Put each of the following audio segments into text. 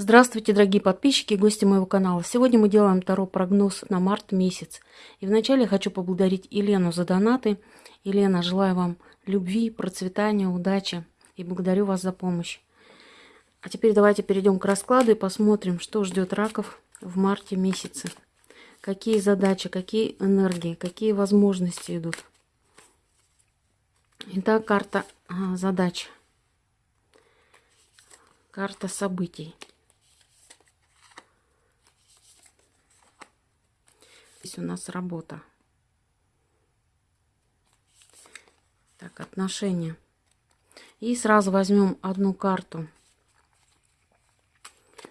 Здравствуйте, дорогие подписчики и гости моего канала. Сегодня мы делаем второй прогноз на март месяц. И вначале хочу поблагодарить Елену за донаты. Елена, желаю вам любви, процветания, удачи и благодарю вас за помощь. А теперь давайте перейдем к раскладу и посмотрим, что ждет раков в марте месяце. Какие задачи, какие энергии, какие возможности идут. Итак, карта а, задач. Карта событий. Здесь у нас работа. Так, отношения. И сразу возьмем одну карту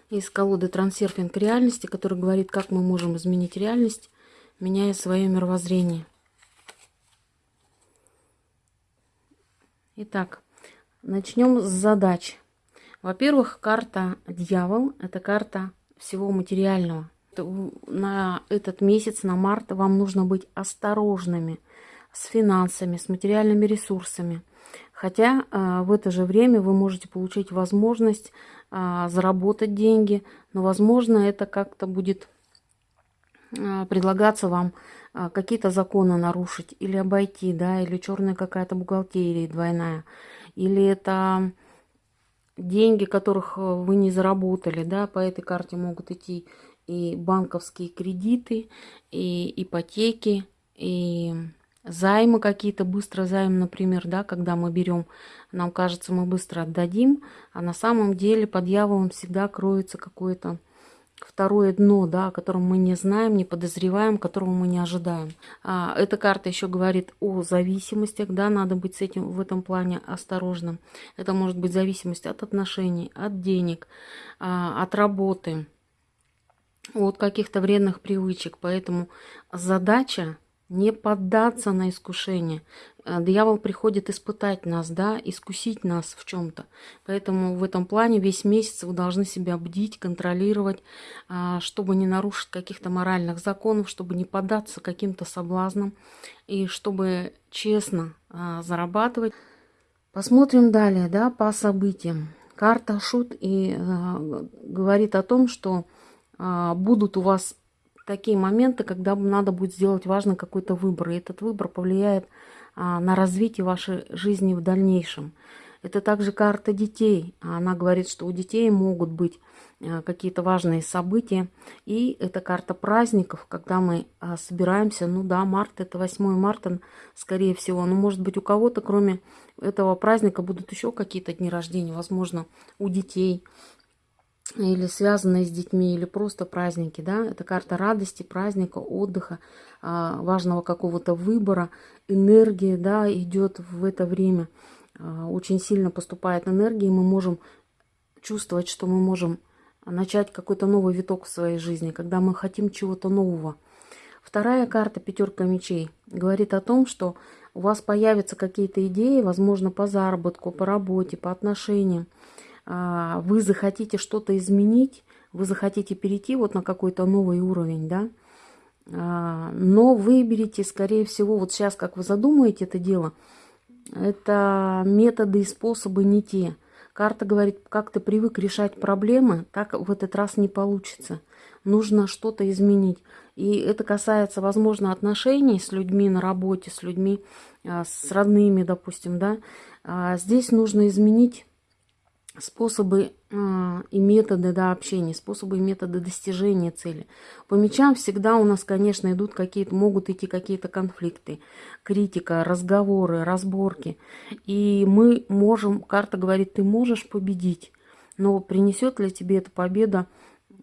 из колоды «Трансерфинг реальности», который говорит, как мы можем изменить реальность, меняя свое мировоззрение. Итак, начнем с задач. Во-первых, карта «Дьявол» – это карта всего материального – на этот месяц, на март, вам нужно быть осторожными с финансами, с материальными ресурсами. Хотя э, в это же время вы можете получить возможность э, заработать деньги, но, возможно, это как-то будет э, предлагаться вам э, какие-то законы нарушить или обойти, да, или черная какая-то бухгалтерия двойная, или это деньги, которых вы не заработали, да, по этой карте могут идти и банковские кредиты, и ипотеки, и займы какие-то, быстро займ, например, да, когда мы берем, нам кажется, мы быстро отдадим, а на самом деле под дьяволом всегда кроется какое-то второе дно, да, о котором мы не знаем, не подозреваем, которого мы не ожидаем. А, эта карта еще говорит о зависимостях, да, надо быть с этим в этом плане осторожным. Это может быть зависимость от отношений, от денег, а, от работы, от каких-то вредных привычек. Поэтому задача не поддаться на искушение. Э, дьявол приходит испытать нас, да, искусить нас в чем-то. Поэтому в этом плане весь месяц вы должны себя бдить, контролировать, а, чтобы не нарушить каких-то моральных законов, чтобы не поддаться каким-то соблазнам и чтобы честно а, зарабатывать. Посмотрим далее, да, по событиям. Карта шут и э, говорит о том, что будут у вас такие моменты, когда надо будет сделать важный какой-то выбор. И этот выбор повлияет а, на развитие вашей жизни в дальнейшем. Это также карта детей. Она говорит, что у детей могут быть а, какие-то важные события. И это карта праздников, когда мы собираемся. Ну да, март, это 8 марта, скорее всего. Но может быть у кого-то, кроме этого праздника, будут еще какие-то дни рождения. Возможно, у детей или связанные с детьми, или просто праздники, да, это карта радости, праздника, отдыха, а, важного какого-то выбора, энергия, да, идет в это время, а, очень сильно поступает энергия, и мы можем чувствовать, что мы можем начать какой-то новый виток в своей жизни, когда мы хотим чего-то нового. Вторая карта, пятерка мечей, говорит о том, что у вас появятся какие-то идеи, возможно, по заработку, по работе, по отношениям, вы захотите что-то изменить, вы захотите перейти вот на какой-то новый уровень, да, а, но выберите, скорее всего, вот сейчас, как вы задумаете это дело, это методы и способы не те. Карта говорит, как ты привык решать проблемы, так в этот раз не получится. Нужно что-то изменить. И это касается, возможно, отношений с людьми на работе, с людьми, а, с родными, допустим, да. Здесь нужно изменить способы и методы да, общения, способы и методы достижения цели. По мечам всегда у нас, конечно, идут какие-то, могут идти какие-то конфликты, критика, разговоры, разборки. И мы можем, карта говорит, ты можешь победить, но принесет ли тебе эта победа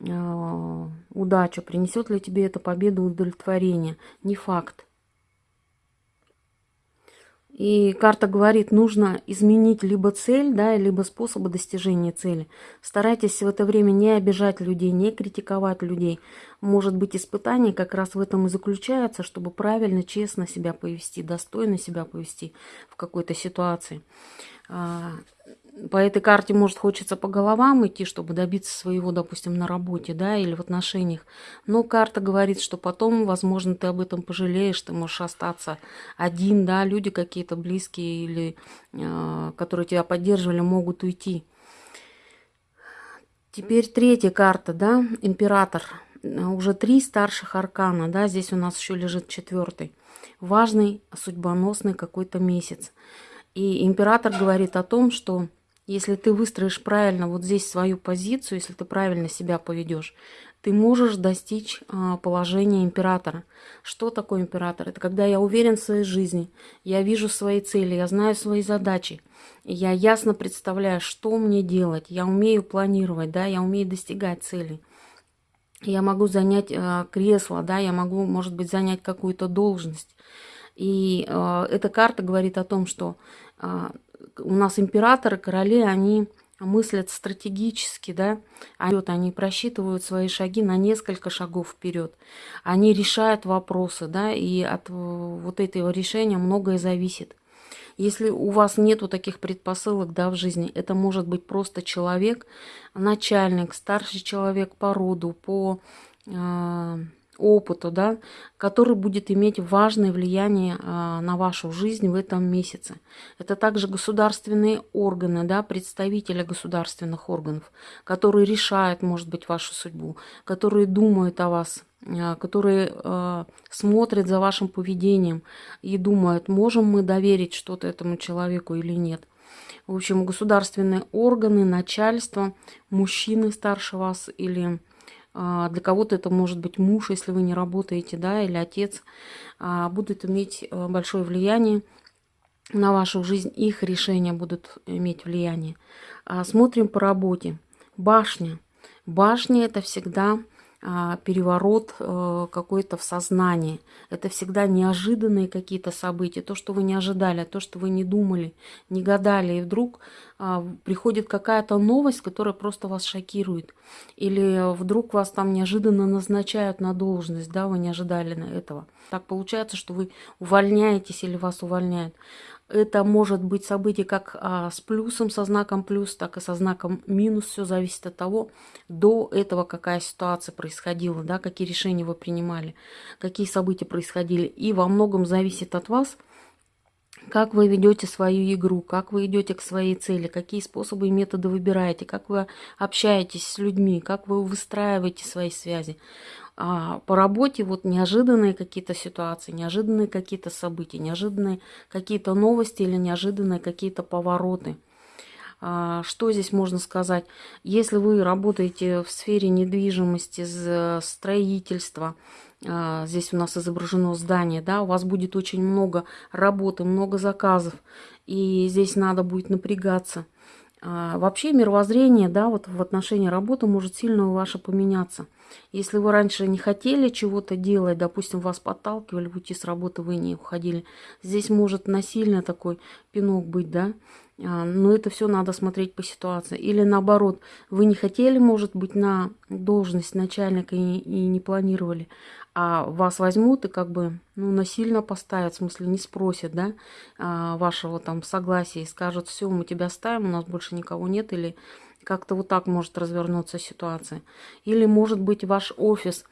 э, удачу, принесет ли тебе эта победа удовлетворение? Не факт. И карта говорит, нужно изменить либо цель, да, либо способы достижения цели. Старайтесь в это время не обижать людей, не критиковать людей. Может быть, испытание как раз в этом и заключается, чтобы правильно, честно себя повести, достойно себя повести в какой-то ситуации. По этой карте, может, хочется по головам идти, чтобы добиться своего, допустим, на работе, да, или в отношениях. Но карта говорит, что потом, возможно, ты об этом пожалеешь, ты можешь остаться один, да, люди какие-то близкие или э, которые тебя поддерживали, могут уйти. Теперь третья карта, да, император. Уже три старших аркана, да, здесь у нас еще лежит четвертый. Важный, судьбоносный какой-то месяц. И император говорит о том, что если ты выстроишь правильно вот здесь свою позицию, если ты правильно себя поведешь, ты можешь достичь а, положения императора. Что такое император? Это когда я уверен в своей жизни, я вижу свои цели, я знаю свои задачи, я ясно представляю, что мне делать, я умею планировать, да, я умею достигать целей. Я могу занять э, кресло, да, я могу, может быть, занять какую-то должность. И э, эта карта говорит о том, что у нас императоры, короли, они мыслят стратегически, да, они просчитывают свои шаги на несколько шагов вперед. Они решают вопросы, да, и от вот этого решения многое зависит. Если у вас нету таких предпосылок да, в жизни, это может быть просто человек, начальник, старший человек по роду, по э, опыту, да, который будет иметь важное влияние а, на вашу жизнь в этом месяце. Это также государственные органы, да, представители государственных органов, которые решают, может быть, вашу судьбу, которые думают о вас, а, которые а, смотрят за вашим поведением и думают, можем мы доверить что-то этому человеку или нет. В общем, государственные органы, начальство, мужчины старше вас или для кого-то это может быть муж, если вы не работаете, да, или отец, а, будут иметь э, большое влияние на вашу жизнь, их решения будут иметь влияние. А, смотрим по работе. Башня. Башня это всегда а, переворот э, какой-то в сознании. Это всегда неожиданные какие-то события, то, что вы не ожидали, то, что вы не думали, не гадали, и вдруг а, приходит какая-то новость, которая просто вас шокирует. Или вдруг вас там неожиданно назначают на должность, да, вы не ожидали этого. Так получается, что вы увольняетесь или вас увольняют. Это может быть событие как а, с плюсом, со знаком плюс, так и со знаком минус. Все зависит от того, до этого какая ситуация происходила, да, какие решения вы принимали, какие события происходили. И во многом зависит от вас, как вы ведете свою игру, как вы идете к своей цели, какие способы и методы выбираете, как вы общаетесь с людьми, как вы выстраиваете свои связи а, по работе вот неожиданные какие-то ситуации, неожиданные какие-то события, неожиданные какие-то новости или неожиданные какие-то повороты. А, что здесь можно сказать? Если вы работаете в сфере недвижимости, строительства, здесь у нас изображено здание, да, у вас будет очень много работы, много заказов, и здесь надо будет напрягаться. А, вообще мировоззрение, да, вот в отношении работы может сильно ваше поменяться. Если вы раньше не хотели чего-то делать, допустим, вас подталкивали уйти с работы, вы не уходили, здесь может насильно такой пинок быть, да, а, но это все надо смотреть по ситуации. Или наоборот, вы не хотели, может быть, на должность начальника и, и не планировали, а вас возьмут и как бы ну, насильно поставят, в смысле не спросят, да, а, вашего там согласия и скажут, все, мы тебя ставим, у нас больше никого нет, или как-то вот так может развернуться ситуация. Или, может быть, ваш офис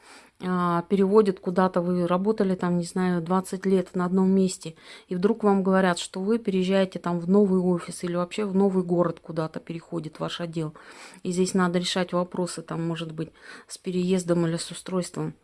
а, переводит куда-то, вы работали там, не знаю, 20 лет на одном месте, и вдруг вам говорят, что вы переезжаете там в новый офис или вообще в новый город куда-то переходит ваш отдел. И здесь надо решать вопросы, там, может быть, с переездом или с устройством.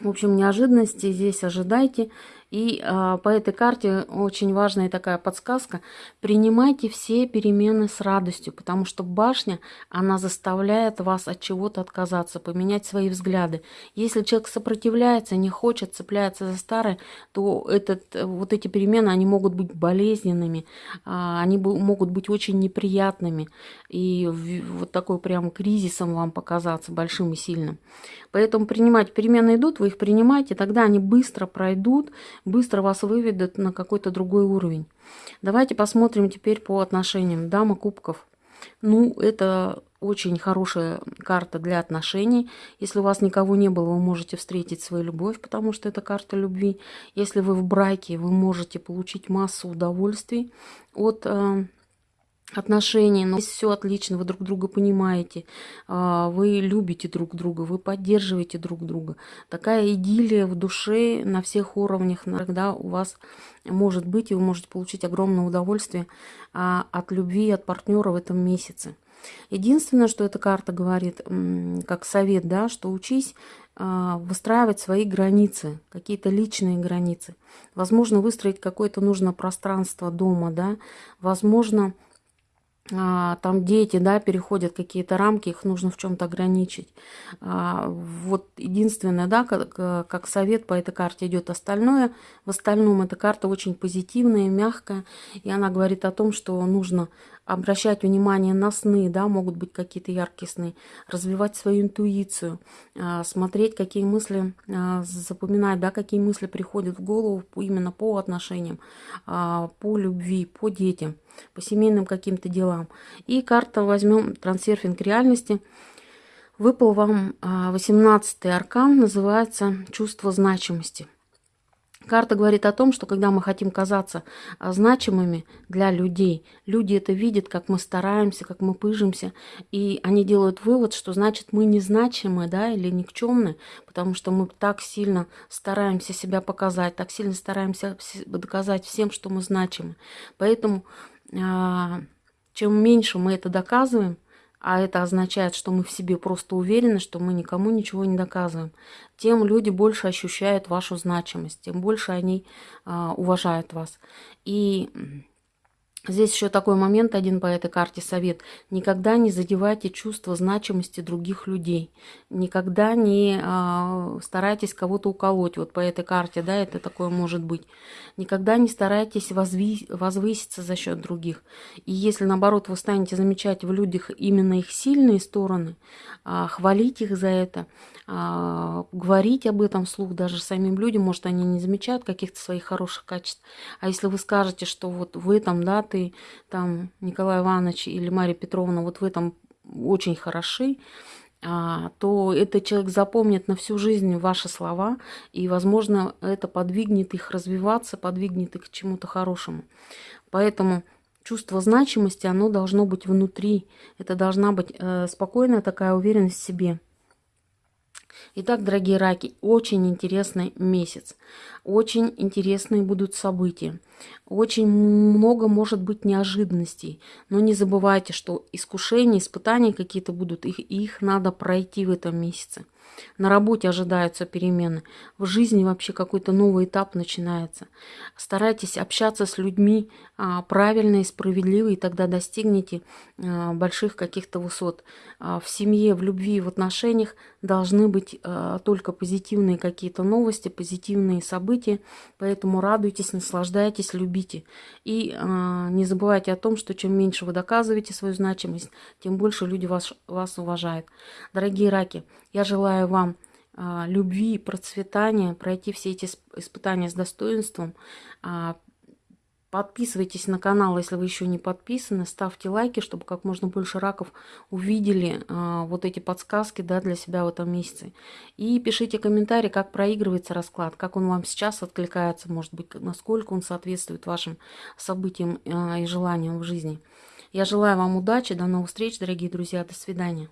В общем, неожиданности здесь ожидайте. И э, по этой карте очень важная такая подсказка. Принимайте все перемены с радостью, потому что башня, она заставляет вас от чего-то отказаться, поменять свои взгляды. Если человек сопротивляется, не хочет, цепляется за старое, то этот, вот эти перемены, они могут быть болезненными, э, они могут быть очень неприятными. И вот такой прям кризисом вам показаться, большим и сильным. Поэтому принимать перемены идут, вы их принимаете, тогда они быстро пройдут, быстро вас выведут на какой-то другой уровень. Давайте посмотрим теперь по отношениям. Дама кубков. Ну, это очень хорошая карта для отношений. Если у вас никого не было, вы можете встретить свою любовь, потому что это карта любви. Если вы в браке, вы можете получить массу удовольствий от э, отношений, но все отлично, вы друг друга понимаете, а, вы любите друг друга, вы поддерживаете друг друга. Такая идиллия в душе на всех уровнях, когда у вас может быть, и вы можете получить огромное удовольствие а, от любви, от партнера в этом месяце. Единственное, что эта карта говорит, как совет, да, что учись а, выстраивать свои границы, какие-то личные границы. Возможно, выстроить какое-то нужно пространство дома, да, возможно, там дети, да, переходят какие-то рамки, их нужно в чем-то ограничить. А, вот единственное, да, как, как совет по этой карте идет остальное. В остальном эта карта очень позитивная, мягкая, и она говорит о том, что нужно обращать внимание на сны, да, могут быть какие-то яркие сны, развивать свою интуицию, а, смотреть, какие мысли, а, запоминать, да, какие мысли приходят в голову именно по отношениям, а, по любви, по детям, по семейным каким-то делам. И карта возьмем трансерфинг реальности. Выпал вам 18 аркан, называется «Чувство значимости». Карта говорит о том, что когда мы хотим казаться а, значимыми для людей, люди это видят, как мы стараемся, как мы пыжимся, и они делают вывод, что значит мы незначимы, да, или никчемны, потому что мы так сильно стараемся себя показать, так сильно стараемся доказать всем, что мы значимы. Поэтому а, чем меньше мы это доказываем, а это означает, что мы в себе просто уверены, что мы никому ничего не доказываем, тем люди больше ощущают вашу значимость, тем больше они а, уважают вас. И Здесь еще такой момент один по этой карте совет. Никогда не задевайте чувство значимости других людей. Никогда не э, старайтесь кого-то уколоть. Вот по этой карте, да, это такое может быть. Никогда не старайтесь возви возвыситься за счет других. И если, наоборот, вы станете замечать в людях именно их сильные стороны, э, хвалить их за это, э, говорить об этом вслух даже самим людям, может, они не замечают каких-то своих хороших качеств. А если вы скажете, что вот в этом, да, ты, там, Николай Иванович или Мария Петровна вот в этом очень хороши, а, то этот человек запомнит на всю жизнь ваши слова, и, возможно, это подвигнет их развиваться, подвигнет их к чему-то хорошему. Поэтому чувство значимости, оно должно быть внутри. Это должна быть э, спокойная такая уверенность в себе. Итак, дорогие раки, очень интересный месяц. Очень интересные будут события. Очень много может быть неожиданностей. Но не забывайте, что искушения, испытания какие-то будут. Их, их надо пройти в этом месяце. На работе ожидаются перемены. В жизни вообще какой-то новый этап начинается. Старайтесь общаться с людьми правильно и справедливо, и тогда достигнете а, больших каких-то высот. А, в семье, в любви, в отношениях должны быть только позитивные какие-то новости, позитивные события. Поэтому радуйтесь, наслаждайтесь, любите. И не забывайте о том, что чем меньше вы доказываете свою значимость, тем больше люди вас, вас уважают. Дорогие раки, я желаю вам а, любви, процветания, пройти все эти испытания с достоинством. Подписывайтесь на канал, если вы еще не подписаны, ставьте лайки, чтобы как можно больше раков увидели а, вот эти подсказки да, для себя в этом месяце. И пишите комментарии, как проигрывается расклад, как он вам сейчас откликается, может быть, насколько он соответствует вашим событиям и желаниям в жизни. Я желаю вам удачи, до новых встреч, дорогие друзья, до свидания.